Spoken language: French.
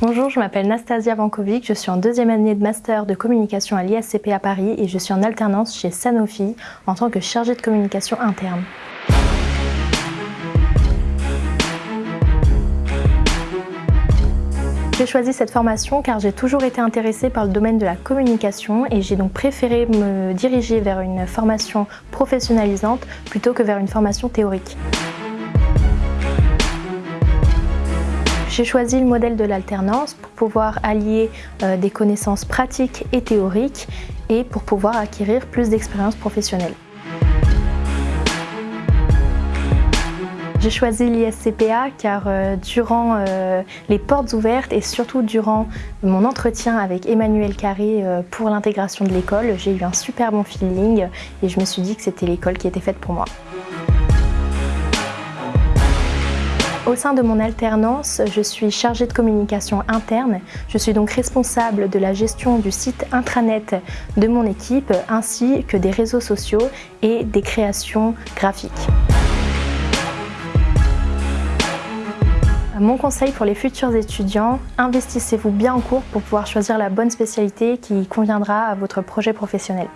Bonjour, je m'appelle Nastasia Vankovic, je suis en deuxième année de master de communication à l'ISCP à Paris et je suis en alternance chez Sanofi en tant que chargée de communication interne. J'ai choisi cette formation car j'ai toujours été intéressée par le domaine de la communication et j'ai donc préféré me diriger vers une formation professionnalisante plutôt que vers une formation théorique. J'ai choisi le modèle de l'alternance pour pouvoir allier euh, des connaissances pratiques et théoriques et pour pouvoir acquérir plus d'expérience professionnelle. J'ai choisi l'ISCPA car euh, durant euh, les portes ouvertes et surtout durant mon entretien avec Emmanuel Carré pour l'intégration de l'école, j'ai eu un super bon feeling et je me suis dit que c'était l'école qui était faite pour moi. Au sein de mon alternance, je suis chargée de communication interne. Je suis donc responsable de la gestion du site intranet de mon équipe ainsi que des réseaux sociaux et des créations graphiques. Mon conseil pour les futurs étudiants, investissez-vous bien en cours pour pouvoir choisir la bonne spécialité qui conviendra à votre projet professionnel.